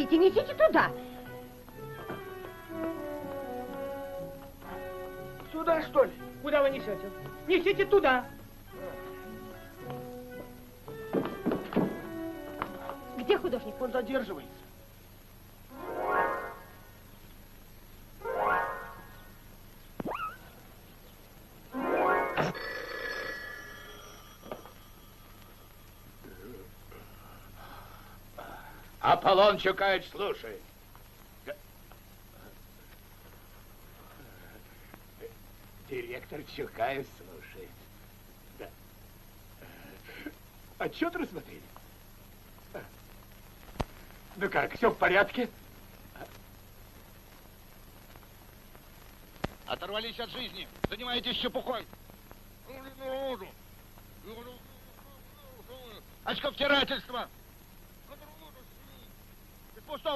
стучите? Несите туда. Сюда, что ли? Куда вы несете? Несите туда. Где художник? Он задерживается. Аполлон Чукаевич слушает. Директор Чукаев слушает. Да. Отчет рассмотрели? Ну как, все в порядке? Оторвались от жизни. Занимаетесь чепухой. Очковтирательство.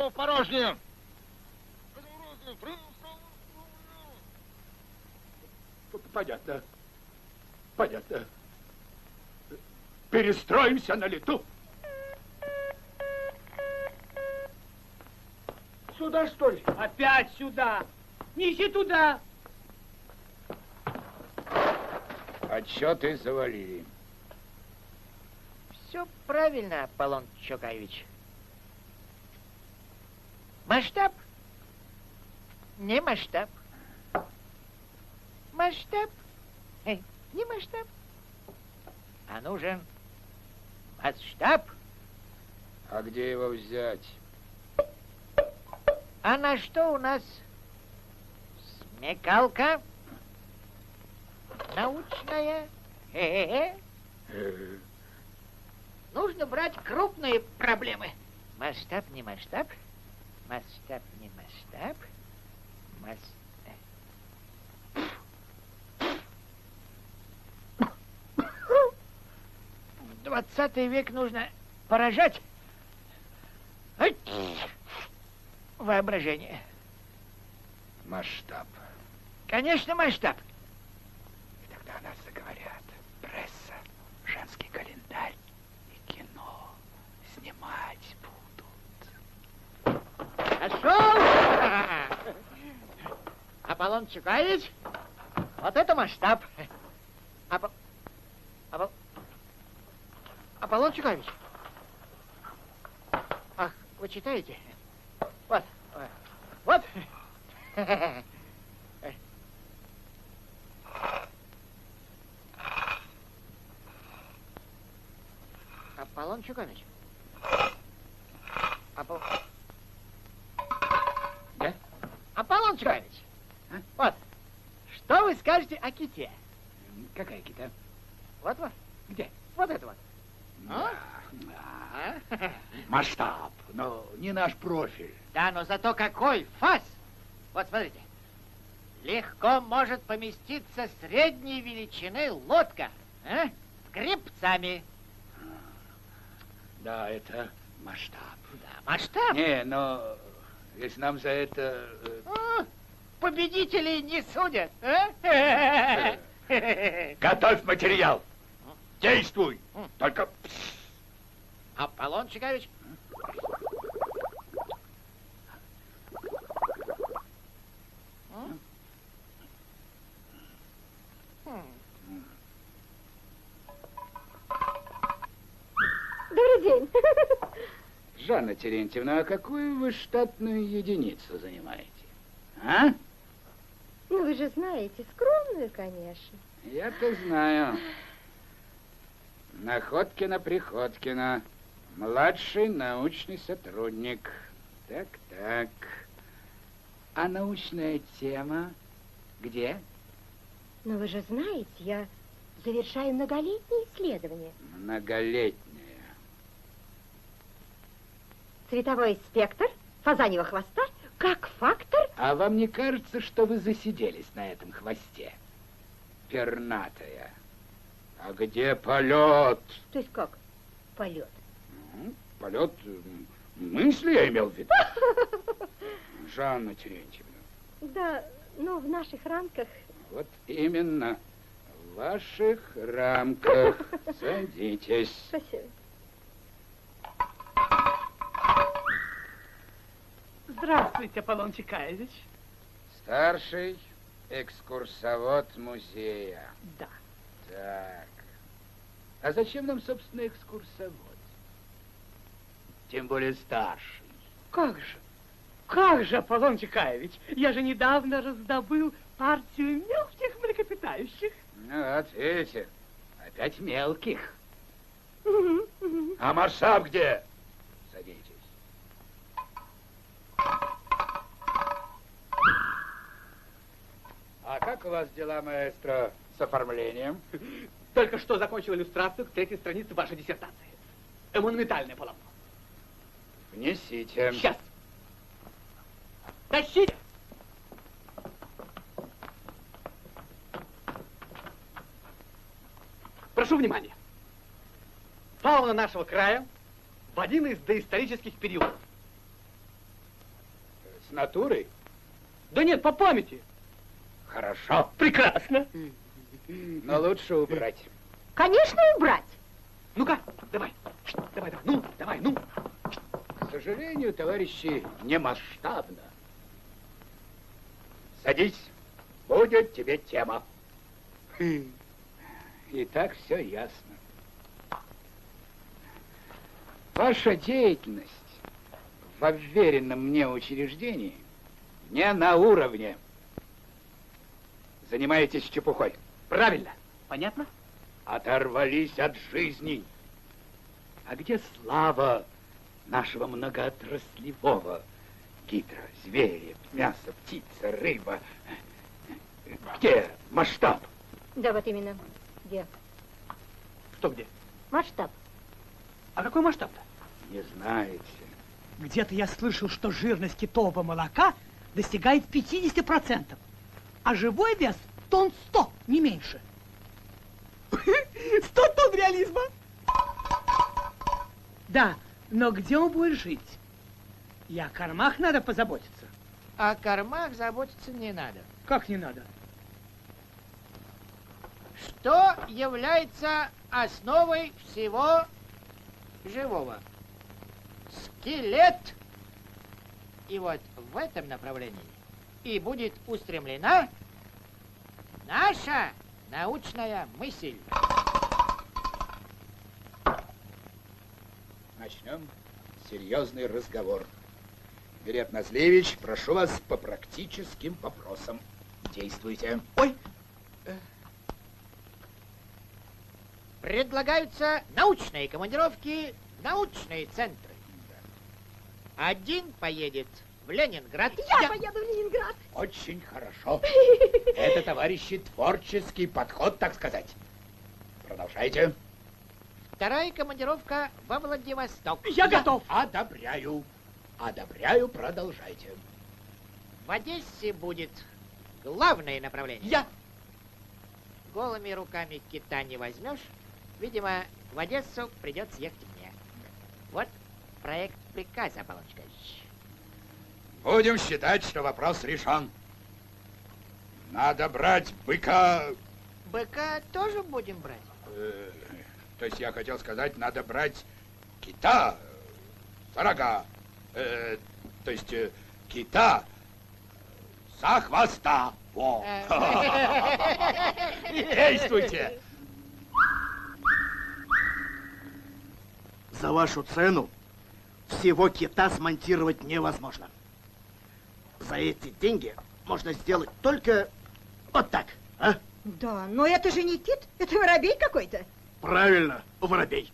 В порожнее. Понятно. Понятно. Перестроимся на лету. Сюда, что ли? Опять сюда. Неси туда. Отчеты завалили. Все правильно, Аполлон Чокаевич. Масштаб? Не масштаб. Масштаб? Э, Не масштаб. А нужен масштаб. А где его взять? А на что у нас смекалка? Научная? Хе-хе-хе. Э, Нужно брать крупные проблемы. Масштаб не масштаб. Масштаб не масштаб. Мас... В Двадцатый век нужно поражать воображение. Масштаб. Конечно, масштаб. И тогда о нас заговорят. Пресса, женский календарь и кино. Снимать будут. Пошел! Аполлон Чукаевич, вот это масштаб. Апо... Апо... Аполлон Чукаевич. Ах, вы читаете? Вот, вот. Аполлон Чукаевич. Чукаевич. А? Вот. Что вы скажете о ките? Какая кита? Вот вот. Где? Вот это вот. А? А, А? Масштаб, но не наш профиль. Да, но зато какой фас! Вот смотрите. Легко может поместиться средней величины лодка. А? С гребцами. Да, это масштаб. Да, масштаб. Не, но если нам за это... э, А, победителей не судят. а? Готовь материал. Действуй. Только... Аполлон Чикович. Добрый день. Жанна Терентьевна, а какую вы штатную единицу занимаете? А? Ну, вы же знаете, скромную, конечно. Я-то знаю. Находкина Приходкина. Младший научный сотрудник. Так, так. А научная тема где? Но вы же знаете, я завершаю многолетние исследования. Многолетняя. Цветовой спектр фазаньего хвоста как фактор... А вам не кажется, что вы засиделись на этом хвосте? Пернатая. А где полет? То есть как? Полет. Ну, Полет мысли я имел в виду. Жанна Терентьевна. Да, ну, в наших рамках... Вот именно. В ваших рамках. Садитесь. Спасибо. Здравствуйте, Аполлон Чекаевич. Старший экскурсовод музея. Да. Так. А зачем нам, собственно, экскурсовод? Тем более старший. Как же? Как же, Аполлон Чекаевич? Я же недавно раздобыл партию мелких млекопитающих. Ну вот, видите, опять мелких. А масштаб где? Как у вас дела, маэстро, с оформлением? Только что закончил иллюстрацию к третьей странице вашей диссертации. Монументальное полотно. Внесите. Сейчас. Тащите! Прошу внимания. Фауна нашего края в один из доисторических периодов. С натурой? Да нет, по памяти. Хорошо. Прекрасно. Но лучше убрать. Конечно, убрать. Ну-ка, давай. Давай, давай. Ну, давай, ну. К сожалению, товарищи, не масштабно. Садись, будет тебе тема. И так все ясно. Ваша деятельность в уверенном мне учреждении не на уровне. Занимаетесь чепухой. Правильно. Понятно? Оторвались от жизни. А где слава нашего многоотраслевого гидро, звери, мясо, птица, рыба? Где масштаб? Да, вот именно. Где? Что где? Масштаб. А какой масштаб-то? Не знаете. Где-то я слышал, что жирность китового молока достигает 50%, а живой вес тонн 100, не меньше. 100 тонн реализма. Да, но где он будет жить? И о кормах надо позаботиться. О кормах заботиться не надо. Как не надо? Что является основой всего живого? Скелет. И вот в этом направлении и будет устремлена наша научная мысль. Начнем серьезный разговор. Берет Назлевич, прошу вас по практическим вопросам. Действуйте. Ой, Предлагаются научные командировки в научные центры. Один поедет в Ленинград. Я, поеду в Ленинград. Очень хорошо. Это, товарищи, творческий подход, так сказать. Продолжайте. Вторая командировка во Владивосток. я готов. Одобряю. Одобряю, продолжайте. В Одессе будет главное направление. Я. Голыми руками кита не возьмешь. Видимо, в Одессу придется ехать мне. Вот проект приказа, Чекаевич. Будем считать, что вопрос решен. Надо брать быка... Быка тоже будем брать? э, то есть я хотел сказать, надо брать кита, за рога. Э, то есть э, кита за хвоста. Во. Действуйте. За вашу цену всего кита смонтировать невозможно. За эти деньги можно сделать только вот так, а? Да, но это же не кит, это воробей какой-то. Правильно, воробей.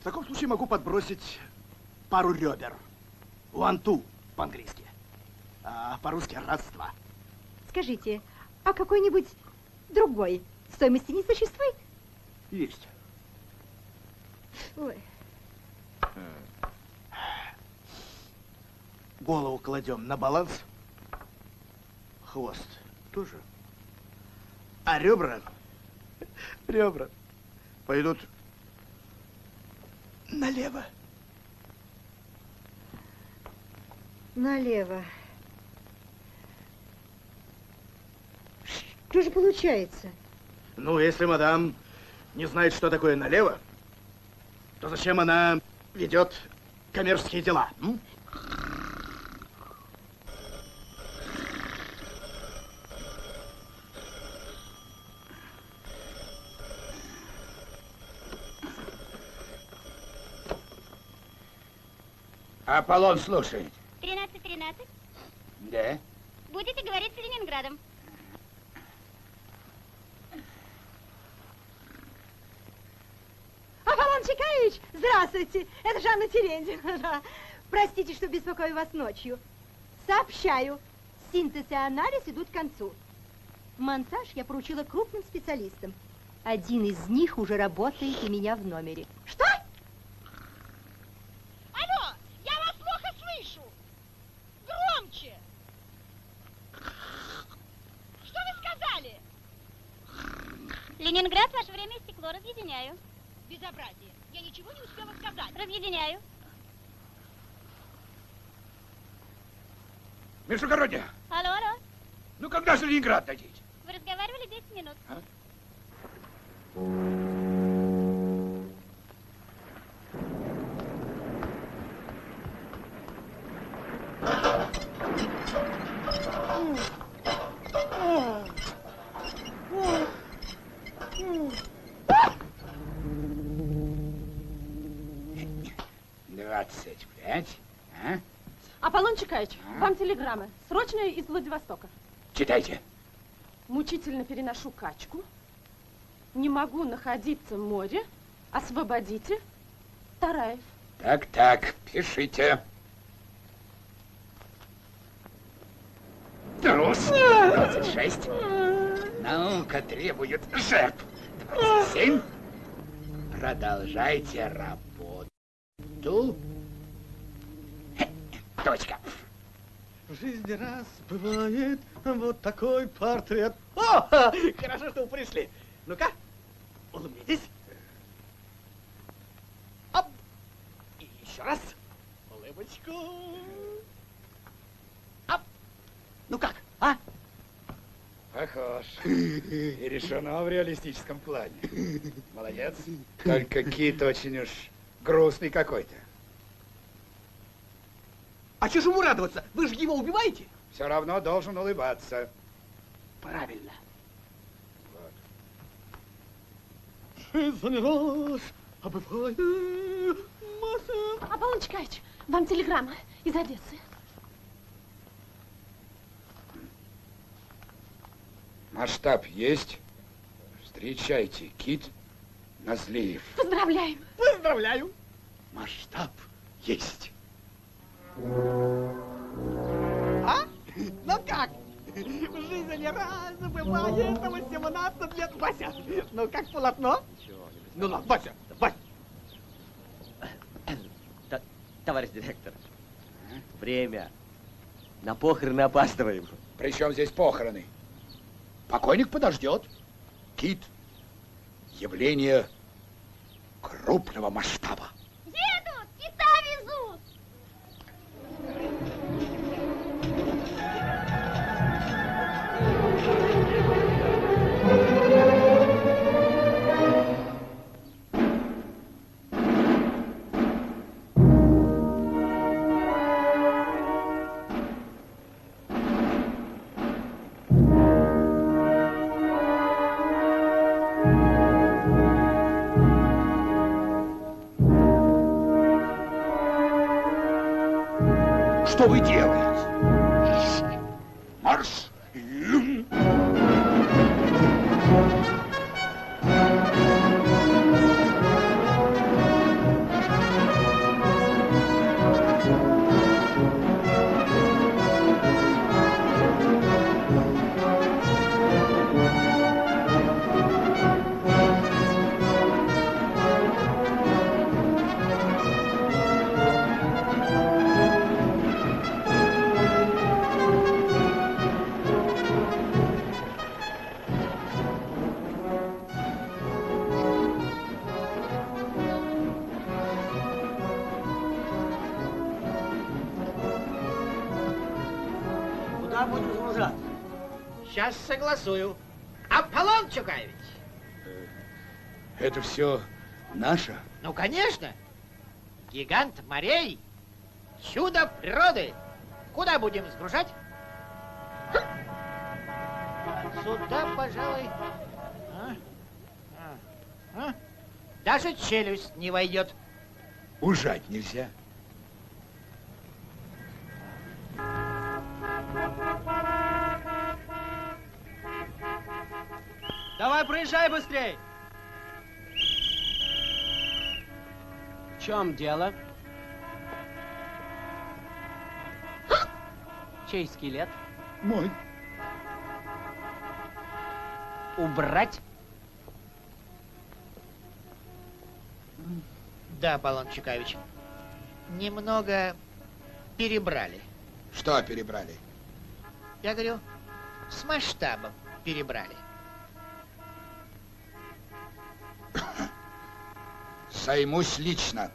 В таком случае могу подбросить пару ребер. One two по-английски. А по-русски раз-два. Скажите, а какой-нибудь другой стоимости не существует? Есть. Ой, Голову кладем на баланс. Хвост тоже. А ребра, ребра пойдут налево. налево. Что же получается? Ну, если мадам не знает, что такое налево, то зачем она ведет коммерческие дела? м? Аполлон слушает. 13-13. Да? Будете говорить с Ленинградом. Аполлон Чекаевич, здравствуйте. Это Жанна Терентьевна. Простите, что беспокою вас ночью. Сообщаю, синтез и анализ идут к концу. Монтаж я поручила крупным специалистам. Один из них уже работает у меня в номере. Что? Алло, я вас плохо слышу. Громче. Что вы сказали? Ленинград, ваше время истекло. Разъединяю. Безобразие. Я ничего не успела сказать. Разъединяю. Междугородняя, Алло, алло. ну когда же Ленинград дадите? Вы разговаривали 10 минут. Двадцать Телеграммы. Срочные из Владивостока. Читайте. Мучительно переношу качку. Не могу находиться в море. Освободите. Тараев. Так, так, пишите. Трус. 26. Наука требует жертв. 27. Продолжайте работу. Точка. В жизни раз бывает вот такой портрет. О, хорошо, что вы пришли. Ну-ка, улыбнитесь. Оп. И еще раз. Улыбочку. Оп. Ну как, а? Похож. И решено в реалистическом плане. Молодец. Только кит очень уж грустный какой-то. А чего же ему радоваться? Вы же его убиваете? Все равно должен улыбаться. Правильно. Вот. Жизнь раз, а. Аполлон Чекаевич, вам телеграмма из Одессы. Масштаб есть. Встречайте, кит Назлиев. Поздравляем. Поздравляю. Масштаб есть. А? Ну как? В жизни раз бывает 18 лет. Вася, ну как полотно? Ну ладно, Вася, Вася. Товарищ директор, время. На похороны опаздываем. Причем здесь похороны? Покойник подождет. Кит. Явление крупного масштаба. Куда будем загружаться? Сейчас согласую. Аполлон Чукаевич, Это все наше? Ну, конечно. Гигант морей. Чудо природы. Куда будем сгружать? Сюда, пожалуй. А? А? А? Даже челюсть не войдет. Ужать нельзя. Давай, проезжай быстрей! В чем дело? Чей скелет? Мой. Убрать? Да, Балон Чекавич. Немного перебрали. Что перебрали? Я говорю, с масштабом перебрали. Займусь лично.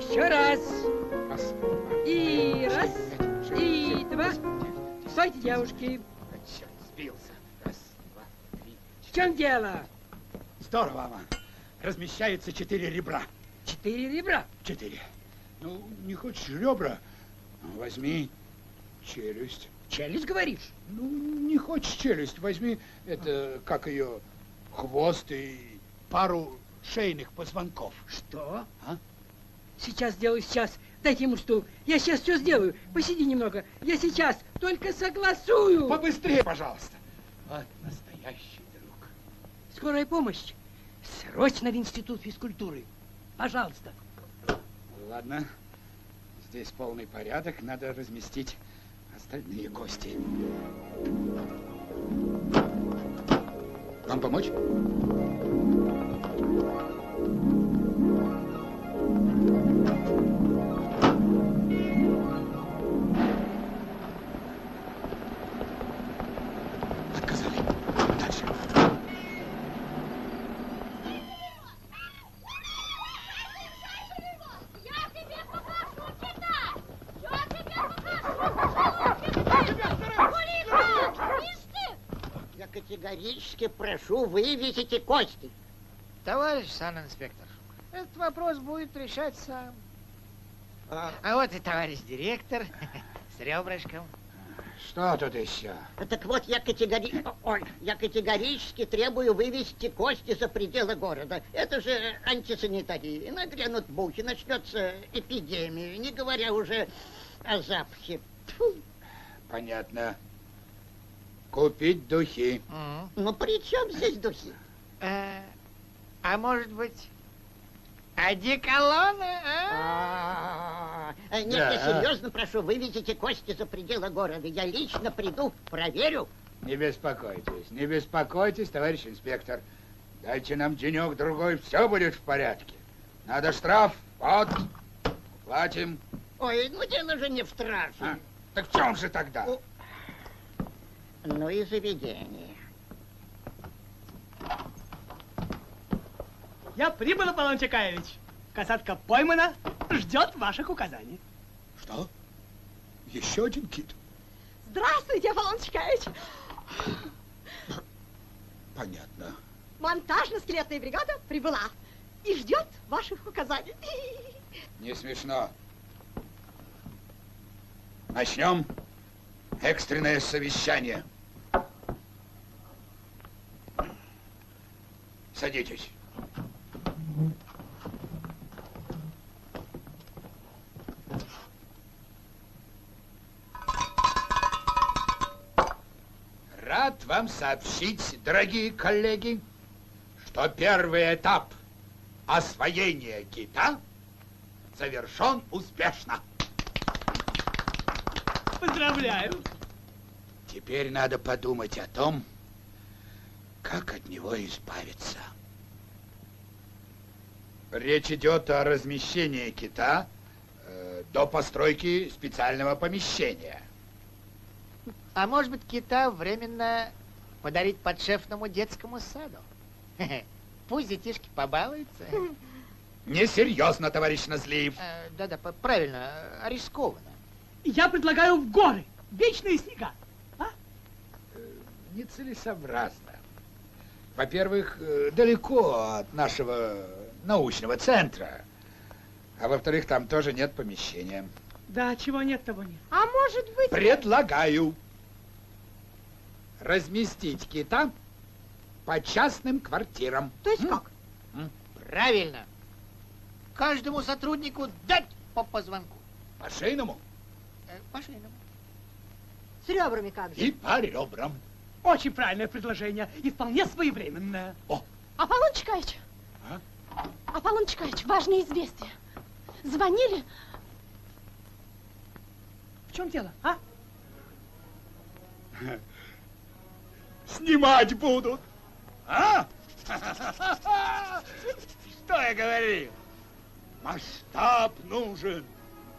Еще раз. И раз, и два. Стойте, девушки. Черт, сбился. Раз, два, три. В чем дело? Здорово, Аман. Размещаются четыре ребра. Четыре ребра. Четыре. Ну, не хочешь ребра? Ну, Возьми челюсть. Челюсть, говоришь? Ну, не хочешь челюсть, возьми это, как ее, хвост и пару шейных позвонков. Что? А? Сейчас сделаю, сейчас. Дайте ему стул. Я сейчас все сделаю. Посиди немного. Я сейчас только согласую. Побыстрее, пожалуйста. Вот настоящий друг. Скорая помощь. Срочно в институт физкультуры. Пожалуйста. Ладно, здесь полный порядок, надо разместить остальные гости. Вам помочь? Категорически прошу вывезите кости. Товарищ санинспектор, этот вопрос будет решать сам. А, А вот и товарищ директор с ребрышком. Что тут еще? так вот, я, категори... Ой, я категорически требую вывести кости за пределы города. Это же антисанитария. Нагрянут мухи, начнется эпидемия, не говоря уже о запахе. Тьфу. Понятно. Купить духи. Ну, при чем здесь духи? А, а может быть, одеколоны, а? А, Нет, Да. я серьезно прошу, вывезите кости за пределы города. Я лично приду, проверю. Не беспокойтесь, не беспокойтесь, товарищ инспектор. Дайте нам денек-другой, все будет в порядке. Надо штраф, вот, платим. Ой, ну дело же не в штрафе. А? Так в чем же тогда? Ну и заведение. Я прибыл, Аполлон Чекаевич. Касатка поймана, ждет ваших указаний. Что? Еще один кит? Здравствуйте, Аполлон Чекаевич. Понятно. Монтажно-скелетная бригада прибыла и ждет ваших указаний. Не смешно. Начнем экстренное совещание. Садитесь. Рад вам сообщить, дорогие коллеги, что первый этап освоения кита завершен успешно. Поздравляю. Теперь надо подумать о том, как от него избавиться. Речь идет о размещении кита э, до постройки специального помещения. А может быть, кита временно подарить подшефному детскому саду? Пусть детишки побалуются. Несерьезно, товарищ Назлиев. Э, Да-да, п- правильно, э, рискованно. Я предлагаю в горы. Вечные снега. Нецелесообразно. Во-первых, э, далеко от нашего научного центра. А во-вторых, там тоже нет помещения. Да, чего нет, того нет. А может быть... Предлагаю разместить кита по частным квартирам. То есть как? Правильно. Каждому сотруднику дать по позвонку. По шейному Э, По шейному. С ребрами как же? и по ребрам. Очень правильное предложение и вполне своевременное. Аполлон Чекаевич! А? Аполлон Чекаевич, важное известие. Звонили, В чем дело, а? Снимать будут. А? Что я говорил? Масштаб нужен.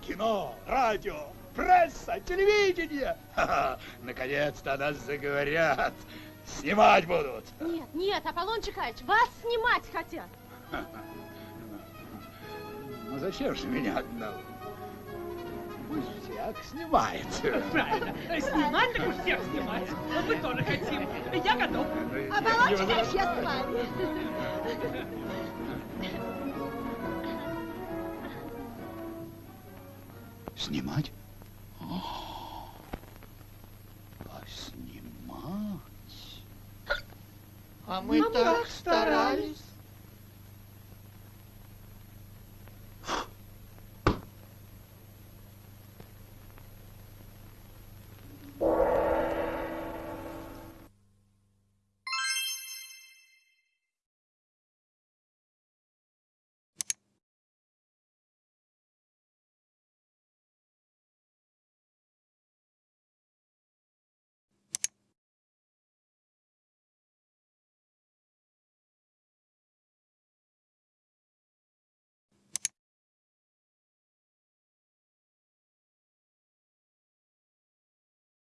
Кино, радио, пресса, телевидение. Ха-ха, Наконец-то о нас заговорят. Снимать будут. Нет, нет, Аполлон Чекаевич, вас снимать хотят. Ну зачем же меня одного? Пусть всяк снимает. Правильно. Снимать так уж всех снимать. Мы тоже хотим. Я готов. Аполлон Чекаевич, я с вами. Снимать? А мы так старались.